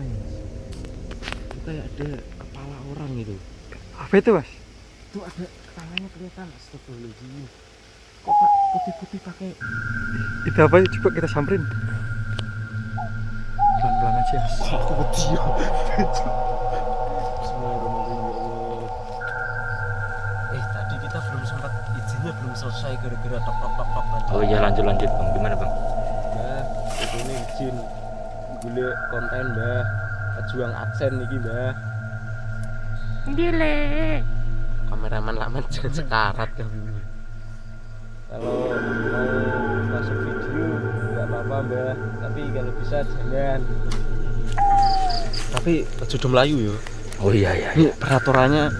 apa ya mas itu kayak ada kepala orang itu Apa itu mas? itu ada kepalanya kelihatan astagfirullahaladzim kok pak putih-putih pakai Itu apa? Coba kita samperin. Pelan-pelan aja. ya ya Allah eh tadi kita belum sempat izinnya belum selesai gara-gara tok tok tok tok Oh iya lanjut lanjut bang, gimana bang? Mbah, ini izin golek konten Mbah. Pejuang aksen niki Mbah. Gile. Kameraman lama jangan sekarat kan. Kalau mau masuk video nggak apa-apa Mbah, tapi kalau bisa jangan. Tapi ojo Melayu yo. Oh iya iya. Ini peraturannya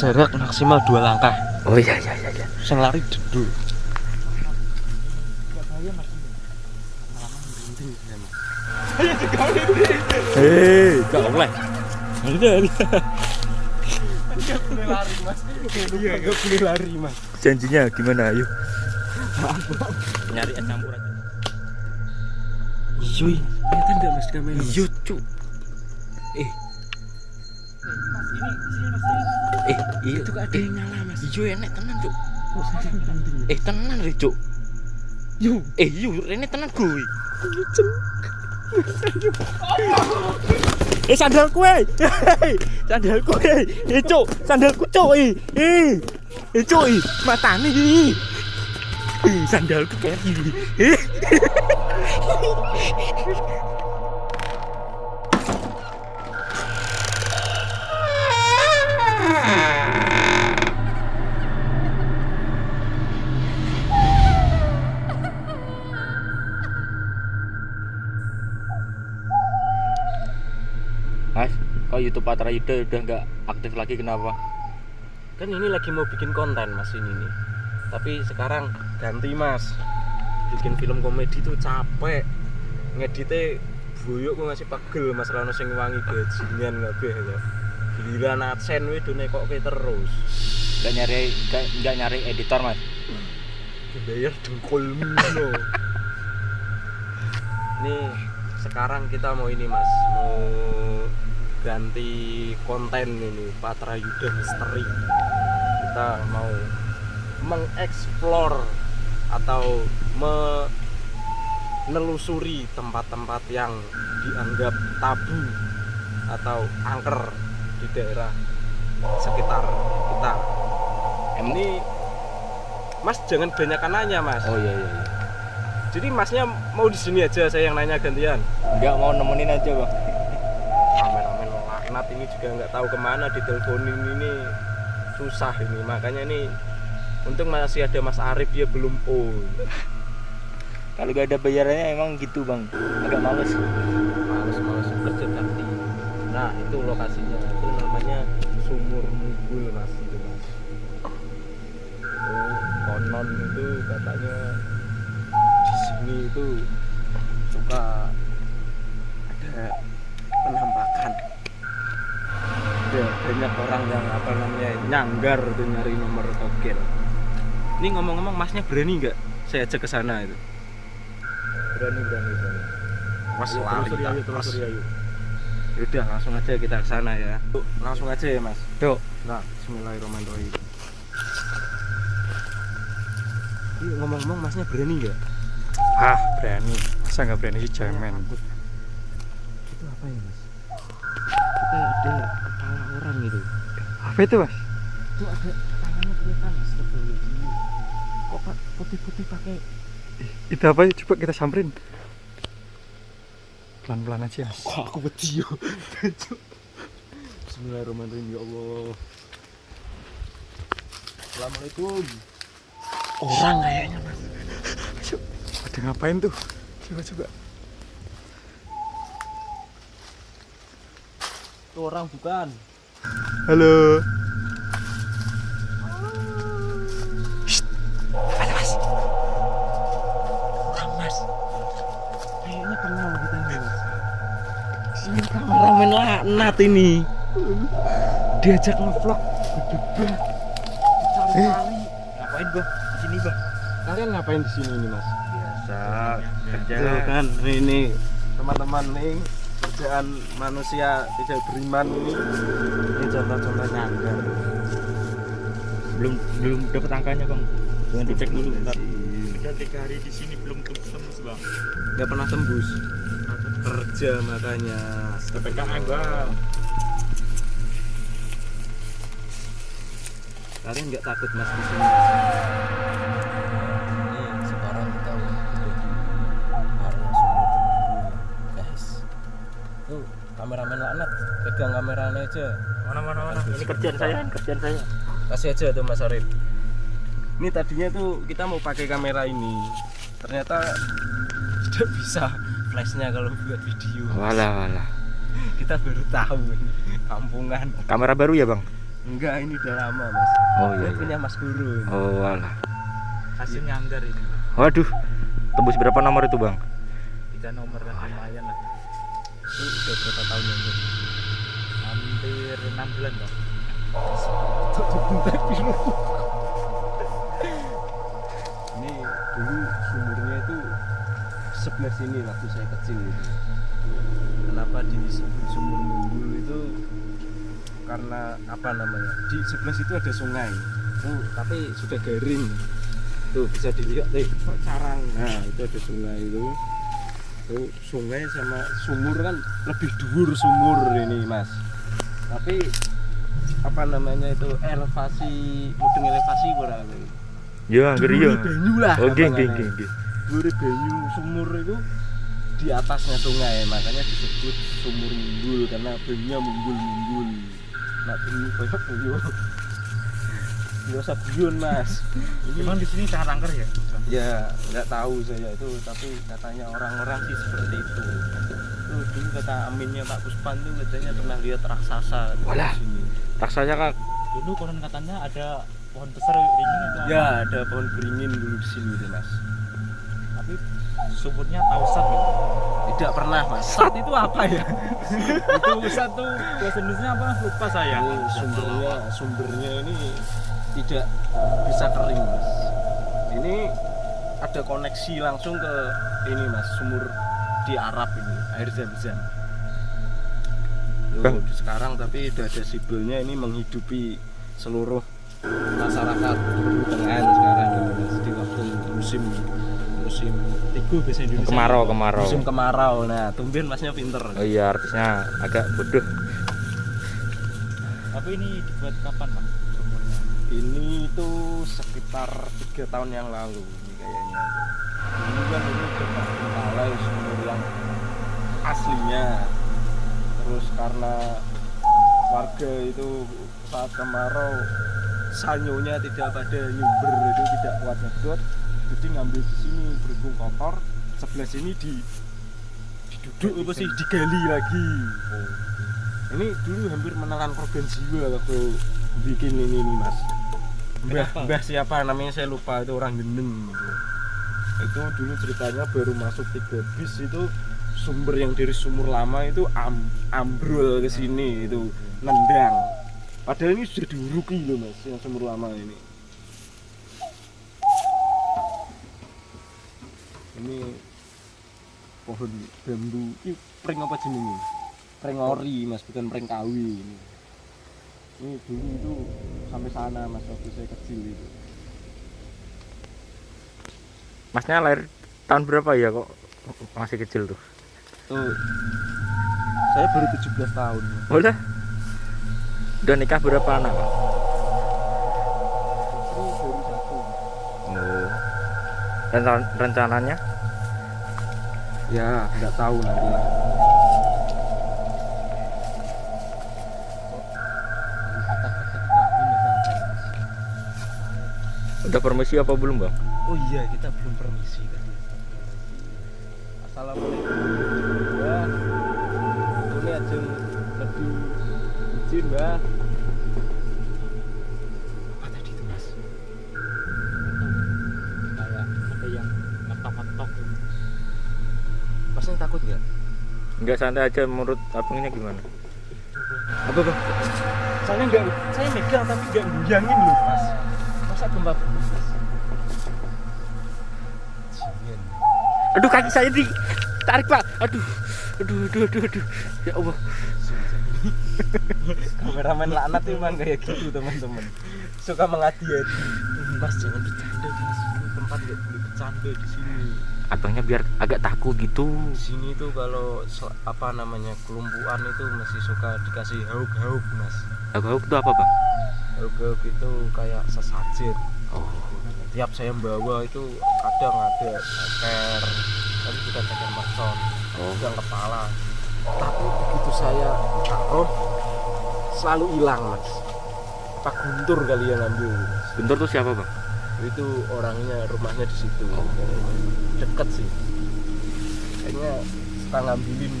jarak maksimal dua langkah. Oh iya iya iya. iya. Sing lari dulu. Hei, gak boleh. Enggak boleh lari mas. Iya, enggak boleh lari mas. Janjinya gimana? Ayo. Nyari es campur aja. Iya, kelihatan nggak mas kamera? Mas? Iya cuk. Eh. Eh, iya Itu kok ada yang nyala mas. Iya enek tenan cuk. Kok saya penting? Eh tenan re cuk. Yo, Eh iya rene tenan gue. Eh sandal kue. sandal kue. Eh cuk, sandalku cuk. Eh. Eh. Eh cuk, eh. matane iki. Eh sandalku kayak gini. Eh. Mas, YouTube Patra Yuda udah nggak aktif lagi kenapa? kan ini lagi mau bikin konten mas ini nih. Tapi sekarang ganti mas. Bikin film komedi tuh capek. Ngedite buyuk kok ngasih pegel mas Rano sing wangi bajingan kabeh ya. Giliran adsen wih do nekokke terus. Nggak nyari nggak nggak nyari editor mas? Dibayar dengkulmu no. Nih sekarang kita mau ini mas mau ganti konten ini Patra Yuda Misteri kita mau mengeksplor atau menelusuri tempat-tempat yang dianggap tabu atau angker di daerah sekitar kita ini Mas jangan banyak nanya mas Oh iya iya. iya. jadi masnya mau di sini aja saya yang nanya gantian Nggak mau nemenin aja bang. Laknat ini juga nggak tahu ke mana diteleponin ini. Susah ini. Makanya ini untung masih ada Mas Arif ya belum on Kalau gak ada bayarannya emang gitu bang. Agak males. males-males kerja bakti nah itu lokasinya. Itu namanya sumur mugul mas. Itu mas. Oh konon itu katanya di sini itu suka ada penampakan ada banyak orang yang apa namanya nyanggar tuh nyari nomor togel ini ngomong-ngomong masnya berani nggak saya ajak ke sana itu berani berani berani Mas lari tak, Mas. Yaudah langsung aja kita ke sana ya. Yuk, langsung aja ya Mas. Yuk. Nah, Bismillahirrahmanirrahim. Yuk ngomong-ngomong Masnya berani nggak? Ah, berani. Masa nggak berani sih cemen. Itu apa ya Mas? Itu kayak ada kepala orang gitu. Apa itu mas? Itu ada kepalanya kelihatan. Kok pak putih-putih pakai Itu apa? Coba kita samperin. Pelan-pelan aja. Mas. Kok aku wedi yo. Bismillahirrahmanirrahim ya Allah. Assalamualaikum. Orang kayaknya Mas. Ada ngapain tuh? Coba coba. Itu orang bukan. Halo. Shh. Ada mas. Orang Mas. Kayaknya kenal kita nih Mas. Ini kameramen laknat ini. Diajak ngevlog. Cari-cari. Ngapain bang? Di sini bang. Kalian ngapain di sini nih Mas? Biasa kerja. Tuh kan ini teman-teman nih kerja keadaan manusia tidak beriman ini ini contoh-contoh nyanggar belum belum dapat angkanya bang. Jangan dicek dulu bentar. Udah tiga hari di sini belum tembus bang. Nggak pernah tembus. Kerja makanya. Ppkm bang. Kalian nggak takut mas di sini kameramen laknat pegang kameranya aja. Mana mana mana? Ini kerjaan saya ini kerjaan saya. Kasih aja tuh mas Arif. Ini tadinya tuh kita mau pakai kamera ini. Ternyata tidak bisa flashnya kalau buat video. Walah walah. Kita baru tahu ini kampungan. Kamera baru ya bang? Enggak ini udah lama mas. Oh iya, iya. punya mas guru ini. oh walah. Hasil nyanggar ini. Waduh tembus berapa nomor itu bang? Tiga nomor lah lumayan lah Ini udah berapa tahun yang lalu hampir enam bulan bang ini dulu sumurnya itu sebelah sini waktu saya kecil itu. Kenapa disebut sumur mumbul itu? Karena apa namanya? Di sebelah situ ada sungai. Tuh tapi sudah garing. Tuh bisa dilihat kok carang nah itu ada sungai itu sungai sama sumur kan lebih dur sumur ini mas. Tapi apa namanya itu elevasi mudeng elevasi kurang ya ngeri ya banyu lah oh geng geng geng geng. Banyu sumur itu di atasnya sungai makanya disebut sumur mumbul karena banyunya mumbul mumbul nak banyu kayak buyo nggak usah buyun mas. Ini emang di sini sangat angker ya? Ya nggak tahu saya itu tapi katanya orang-orang sih seperti itu. Tuh dulu kata aminnya Pak Puspan tuh katanya pernah lihat raksasa di Walah. sini raksanya kan dulu konon katanya ada pohon besar ringin itu apa? ya ada pohon beringin dulu di sini deh mas. Tapi sumurnya tausat gitu. Tidak pernah mas. Sat. Itu apa ya? Itu satu bahasa Indonesia apa? Lupa saya. Ini sumbernya sumbernya ini tidak bisa kering mas. Ini ada koneksi langsung ke ini mas sumur di Arab ini air zam-zam. Loh, sekarang tapi udah ada sibelnya ini menghidupi seluruh masyarakat pertengahan sekarang di waktu musim musim tigu bahasa Indonesia. Kemarau kemarau. Musim kemarau. Nah tumben masnya pinter. Oh iya artisnya agak bodoh. Tapi ini dibuat kapan pak ini tuh sekitar tiga tahun yang lalu ini kayaknya. Dulu kan ini udah terbengkalai sumur yang aslinya. Terus karena warga itu saat kemarau sanyonya tidak pada nyumber itu tidak kuat nyedot jadi ngambil di sini berhubung kotor sebelah sini di diduduk apa sih digali lagi. Ini dulu hampir menelan korban jiwa waktu bikin ini nih mas mbah mbah siapa? Namanya saya lupa itu orang gendeng gitu. itu dulu ceritanya baru masuk tiga bis itu sumber yang dari sumur lama itu am, ambrol ke sini itu nendang. Padahal ini sudah diuruki loh mas yang sumur lama ini. Ini pohon bambu. Ini pring apa jenenge? Pring ori mas bukan pring kawi ini. Ini dulu itu sampai sana mas waktu saya kecil itu. Masnya lahir tahun berapa ya kok masih kecil tuh? Tuh. Saya baru 17 tahun. Udah? Udah nikah berapa anak Pak? istri baru satu. Oh. Rencan- rencananya? Ya nggak tahu nanti. lah udah permisi apa belum bang? Oh iya kita belum permisi tadi assalamualaikum. Ya. Ini aja lebih izin mbak. Apa tadi itu mas? Kayak ada yang ngetok-ngetok gitu. masnya takut nggak? Nggak santai aja. Menurut abangnya gimana? Apa bang? Saya nggak saya megang tapi nggak guyangin loh mas. Masa gempa aduh kaki saya di tarik pak aduh Aduh, aduh, aduh, aduh. Ya Allah. kameramen laknat itu memang kayak gitu teman-teman suka mengadi-adi mas jangan bercanda mas tempat nggak boleh bercanda di sini Abangnya biar agak takut gitu. di sini tuh kalau se- apa namanya kelumpuan itu masih suka dikasih hauk-hauk mas Hauk-hauk itu apa, Bang? hauk-hauk itu kayak sesajen. Tiap saya bawa itu kadang ada ceker tapi bukan ceker mercon Oh. yang kepala. Tapi begitu saya taruh selalu hilang mas. Apa guntur kali yang ngambil mas Bentar tuh siapa, Bang? itu orangnya rumahnya di situ. Deket sih. Kayaknya suka ngambilin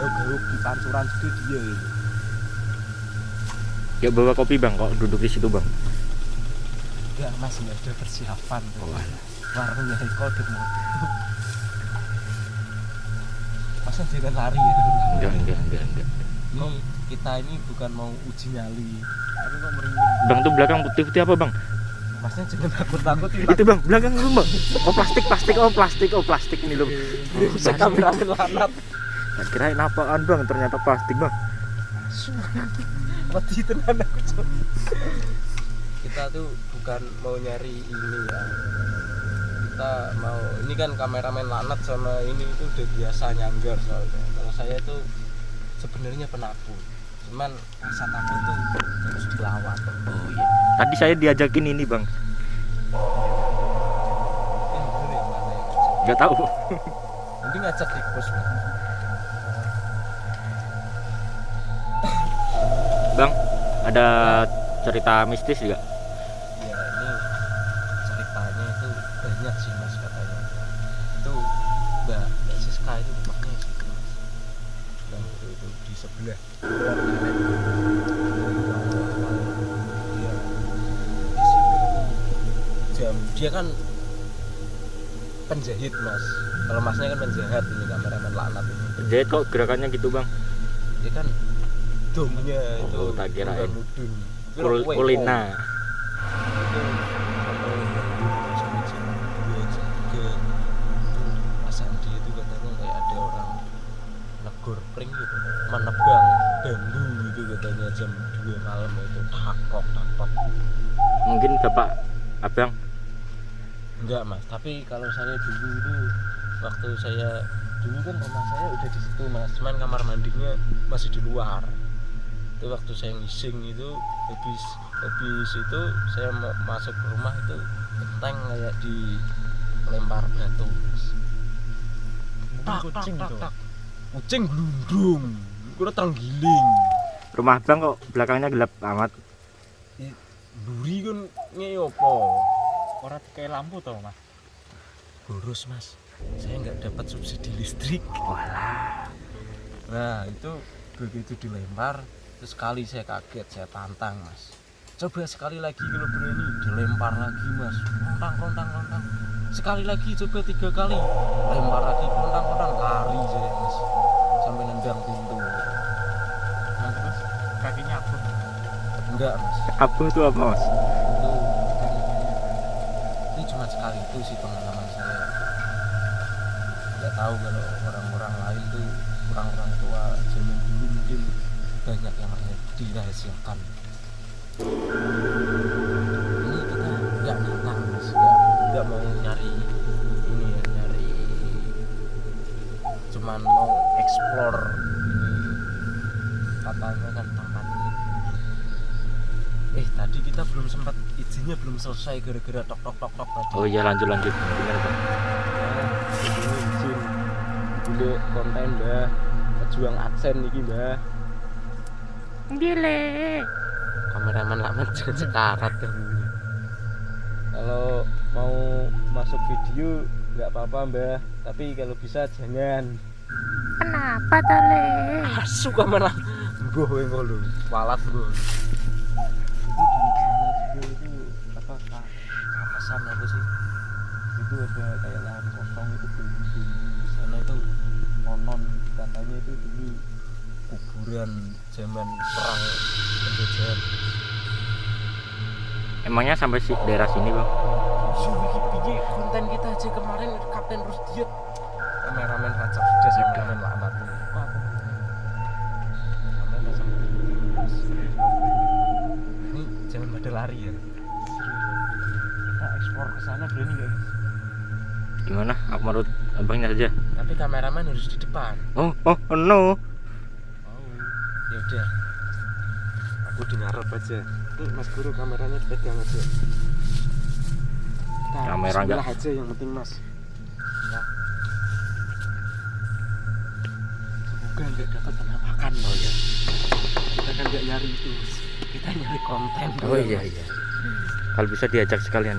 gauk-gauk di pancuran situ dia gitu Ya bawa kopi, Bang, kok duduk di situ, Bang. Enggak mas nggak ada persiapan Oh, alah. warungnya Eko udah mau tutup masa jangan lari ya Enggak, enggak, enggak, enggak. ini kita ini bukan mau uji nyali tapi kok merinding Bang tuh belakang putih-putih apa, Bang? masnya jangan takut-takut Itu, Bang, belakang lu, Bang. Oh, plastik, plastik, oh, plastik, oh, plastik ini loh. saya kameramen lanat Tak kirain apaan, Bang? Ternyata plastik, Bang. mati tenan aku. Kita tuh bukan mau nyari ini ya kita mau ini kan kameramen lanat sama ini itu udah biasa nyanggar soalnya kalau saya tuh sebenarnya penakut cuman rasa takut tuh harus dilawan Oh, iya. Tadi saya diajakin ini, Bang. mana ya Enggak tahu. nanti ngajak di pos Bang. Bang, ada cerita mistis juga? Banyak sih mas katanya itu mbak mbak Siska itu rumahnya situ mas yang itu, itu di sebelah jam dia kan penjahit mas kalau masnya kan penjahat ini kameramen laknat ini Jadi kok gerakannya gitu, Bang? dia kan domnya itu Oh, tak kirain. mudun. Itu Kul kue, kulina. itu jam 2 malam itu takok takok. Mungkin Bapak Abang? Enggak mas. Tapi kalau saya dulu itu waktu saya dulu kan rumah saya udah di situ mas. Cuman kamar mandinya masih di luar. Itu waktu saya ngising itu habis habis itu saya mau masuk ke rumah itu genteng kayak di lempar batu mas. Tak tak tak tak. Kucing glundung kudu terenggiling rumah Bang kok belakangnya gelap amat. buri kan ngeyopo Ora kayak lampu tau mas. boros mas. Saya nggak dapat subsidi listrik. Walah. nah itu begitu dilempar terus sekali saya kaget saya tantang mas. Coba sekali lagi kalau berani dilempar lagi mas. Rontang rontang rontang sekali lagi coba tiga kali lempar lagi rontang rontang lari saya mas enggak mas. Apa itu apa, Mas? itu ini cuma sekali itu sih pengalaman saya. Nggak tahu kalau orang-orang lain tuh orang-orang tua zaman dulu mungkin banyak yang dirahasiakan. Ini kita nggak nantang mas. Nggak mau izinnya belum selesai gara-gara tok tok tok tok tadi. Oh iya lanjut lanjut. Bang? Ya, ini izin dulu konten mbah pejuang adsen nih mbah Gile. kameramen lama sekarat kamu kalau mau masuk video nggak apa-apa mbah tapi kalau bisa jangan. Kenapa tole? asu kamera. Gue gue ngolu walat gue ada kayak lahan kosong itu bumi bumi di sana itu konon katanya itu dulu kuburan zaman perang penjajahan emangnya sampai si daerah sini bang? Wiki konten kita aja kemarin Kapten terus Rusdiet kameramen kacau sudah sih kameramen laknat ini jangan pada lari ya. Kita ekspor ke sana berani nggak? Gimana? Aku menurut abangnya saja. tapi kameramen harus di depan Oh, oh, oh, no. oh ya udah aku di ngarep aja ini mas guru kameranya pegang aja kita Kamera nggak- bismillah aja yang penting mas ya semoga nggak dapat penampakan oh ya kita kan nggak nyari itu kita nyari konten Oh iya iya. Kalau bisa diajak sekalian.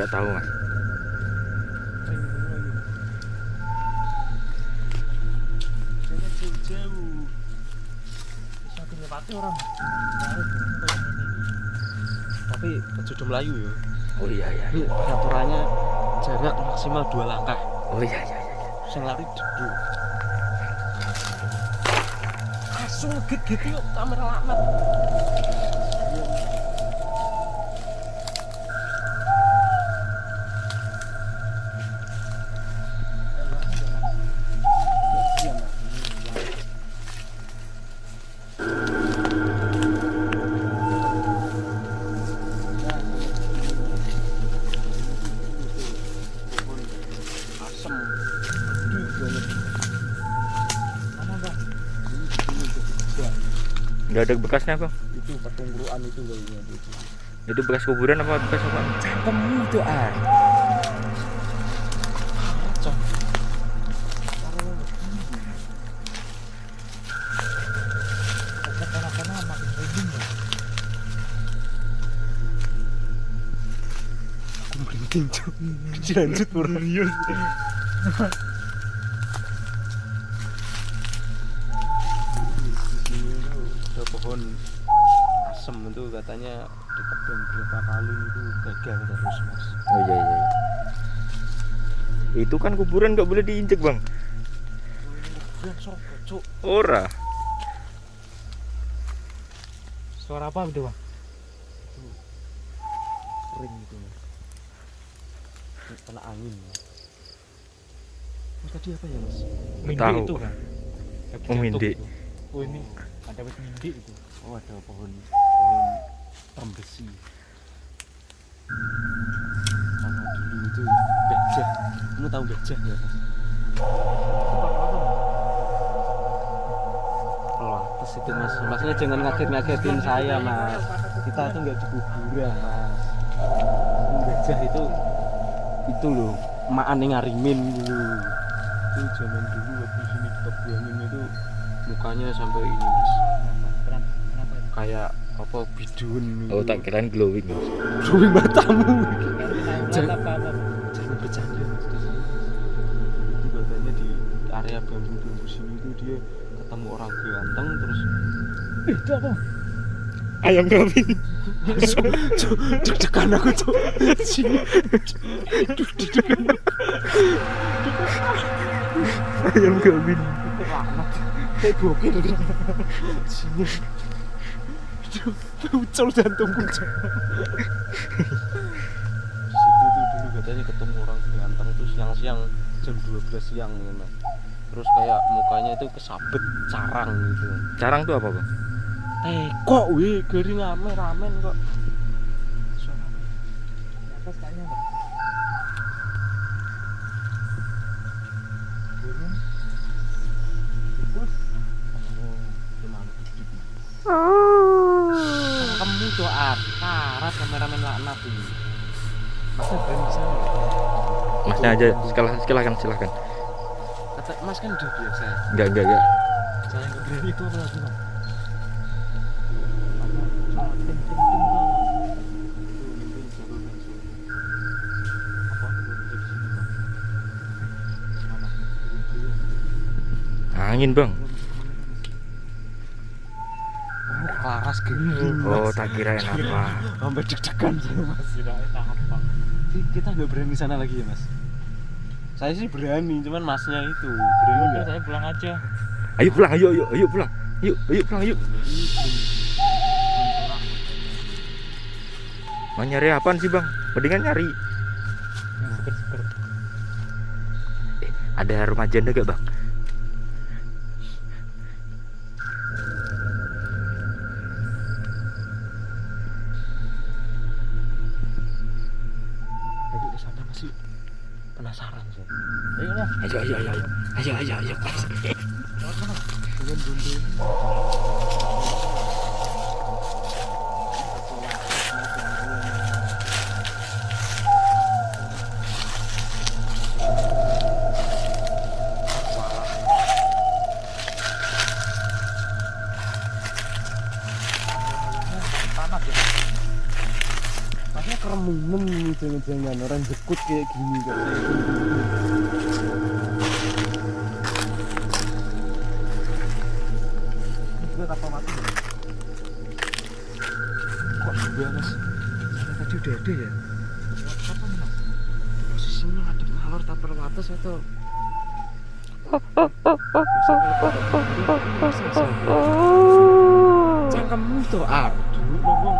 Gak tahu mas. Jauh-jauh. Bisa dilewati orang. Tapi kejudo Melayu ya. Oh iya iya. Ini peraturannya jarak maksimal dua langkah. Oh iya iya. iya. Sing lari duduk. Langsung ngegit yuk kamera laknat. Ada bekasnya bang. Itu petungguruan itu kayaknya itu. Itu bekas kuburan apa bekas apa? Cangkemmu itu ah. Cok. Aku merinding cok. Lanjut serius. Itu kan kuburan gak boleh diinjek bang. Ora. Suara apa itu bang? ring itu kena angin mas. Mas, tadi apa ya mas Mindi Tahu. itu kan? Oh, mindi. itu. Oh ini ada wit mindi itu. oh ada pohon pohon trembesi sama dulu itu gajah kamu tahu gajah ya mas itu mas. Masnya jangan ngaget-ngagetin saya mas. Kita tuh nggak di kuburan mas gajah itu itu loh emak aneh ngarimin dulu itu zaman dulu waktu sini ditebuangin itu. Mukanya sampai ini mas. Kenapa? Kenapa? kayak apa bidun gitu. Oh tak kirain glowing mas. Glowing matamu. Jangan sini itu dia ketemu orang ganteng terus eh, itu apa Ayam kambing. deg-degan aku tuh sini. Deg-degan Ayam kambing. itu laknat kayak bokir sini. Jantungku di situ tuh dulu katanya ketemu orang ganteng tuh siang-siang jam 12 siang ya mas terus kayak mukanya itu kesabet carang gitu Carang tuh apa bang? teko wih geri ngamen ramen kok atas kayaknya bang. Kamu doa karat kameramen laknat ini masnya berani sana ya? Masnya aja silakan silakan silakan. Mas kan udah biasa Enggak enggak enggak. saya nggak berani itu apa lagi bang. Angin bang. laras gini Oh tak kirain apa. sampai deg-degan kita nggak berani sana lagi ya mas saya sih berani cuman masnya itu berani Udah nggak saya pulang aja. Ayo pulang ayo ayo ayo pulang. Yuk ayo pulang yuk. Mau nyari apaan sih bang? Mendingan nyari. Yang seger-seger. Eh Ada rumah janda gak bang? Ayo ayo ayo ayo ayo ayo. Masnya keremunan nih jangan-jangan orang jekut kayak gini kan. Juga kapal mati ya? Kok dua mas? Saya tadi udah ada ya? Apa mas? Posisinya ada malor tapel atas atau Cangkemmu tuh aduh ngomong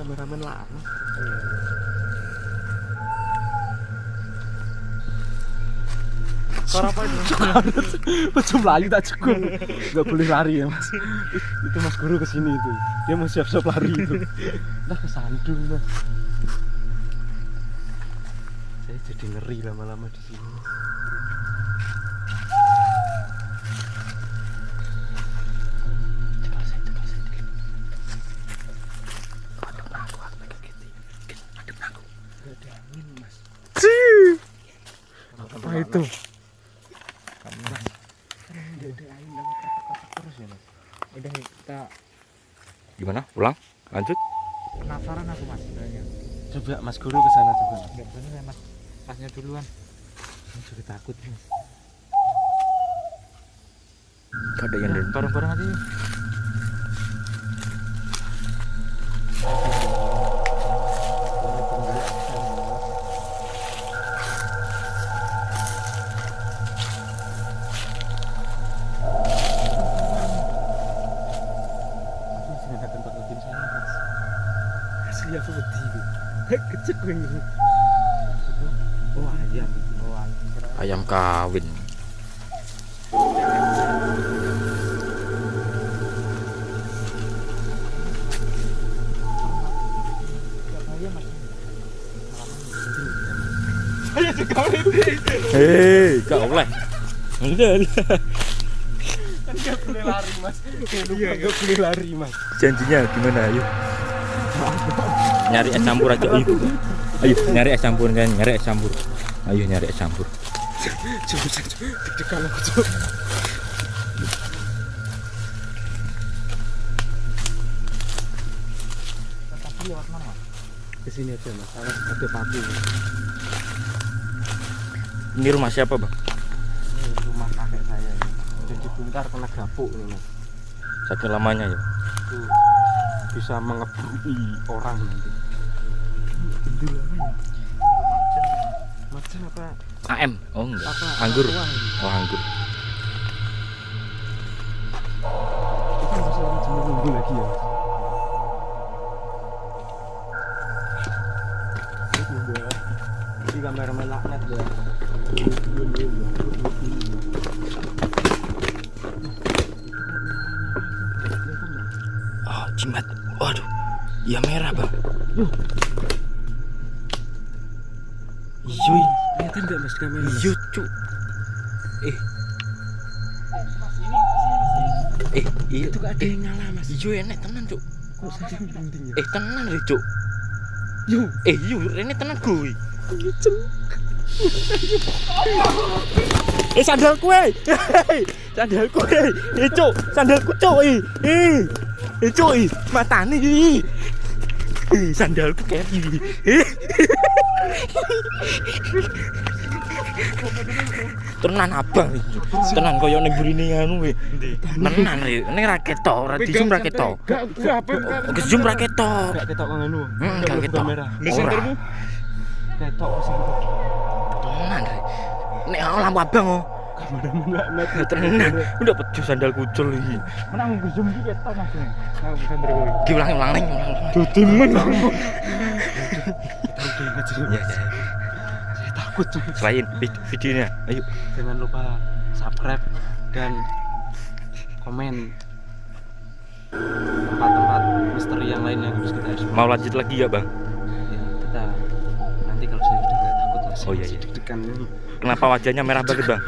kameramen lama Apa itu? Macam lari tak cukup. Gak boleh lari ya mas. Itu mas guru ke sini itu. Dia mau siap-siap lari itu. Nah kesandung mas. Saya jadi ngeri lama-lama di sini. Cekal saya, cekal saya dikit. Ada aku, aku pegang gitu. Dikit, ada aku. Gak ada angin mas. Apa itu? Gak ada angin dan katak-katak terus ya mas. Udah kita Gimana? Ulang? Lanjut? penasaran aku mas sebenarnya. Coba mas guru ke sana coba. Enggak bener ya mas. Masnya duluan. Saya juga takut mas. Ada yang dari Bareng-bareng aja. Kecek gue ini. Oh ayam. Oh, ayam kawin. Hei, gak oleh. Kan gak boleh lari mas. Iya gak boleh lari mas. Janjinya gimana? Ayo. Nyari es campur aja. Ayo. Ayo, nyari es campur kan, nyari es campur. Ayo nyari es campur. Ke sini aja mas. Ada paku. Ini rumah siapa, Bang? Ini rumah kakek saya ini. Udah dibongkar kena gapuk ini mas. Saking lamanya ya. Itu bisa mengebui orang nanti. Ya? Macan apa? AM. Oh enggak. Apa? Anggur. Oh, anggur. Itu masih jemur nunggu lagi ya. Ini dia. Ini kameramen laknat ya. Oh, jimat. Waduh. Iya merah, Bang. Iya, Kelihatan nggak mas kamera? iya, Cuk. Eh. Eh, iya Itu kok ada yang nyala mas? Iya enek tenan, Cuk. Kok saking penting ya? Eh, tenan lho, Cuk. Yo, Eh, iya, ini tenan gue. Eh sandalku eh. Hei, Sandalku eh. Eh cuk, sandalku cuk eh. Eh. Eh cuk eh, matane iki. Eh sandalku keri. Eh. Tenan abang. Tenan koyo ning burine anu we. Tenan iki. Ning ra ketok, ra dijum ra ketok. Gak, Dijum ra ketok. Gak ketok kang anu. Gak ketok. kamera. Ora. Ketok. Tenan. Nek lampu abang oh. Kameramen laknat. Tenan. Udah peju sandal kucul iki. Menang zoom dikit tau mas. Aku bukan dari gue. Ki ulang ulang ning. Dudimen. Kita udah ingat sih. Ya, ya. Saya takut takut Selain vid- videonya. Ayo. jangan lupa subscribe dan komen tempat-tempat misteri yang lain yang harus kita explore Mau lanjut lagi ya, Bang? ya kita nanti kalau saya udah nggak takut mas Oh, iya, iya. deg-degan ini Kenapa wajahnya merah banget, Bang?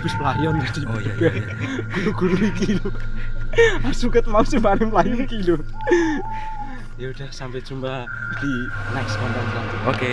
habis pelayon tadi Oh iya, iya, iya. guru-guru iki lho Asuket mau paling pelayon iki lho ya udah sampai jumpa di next konten selanjutnya Oke.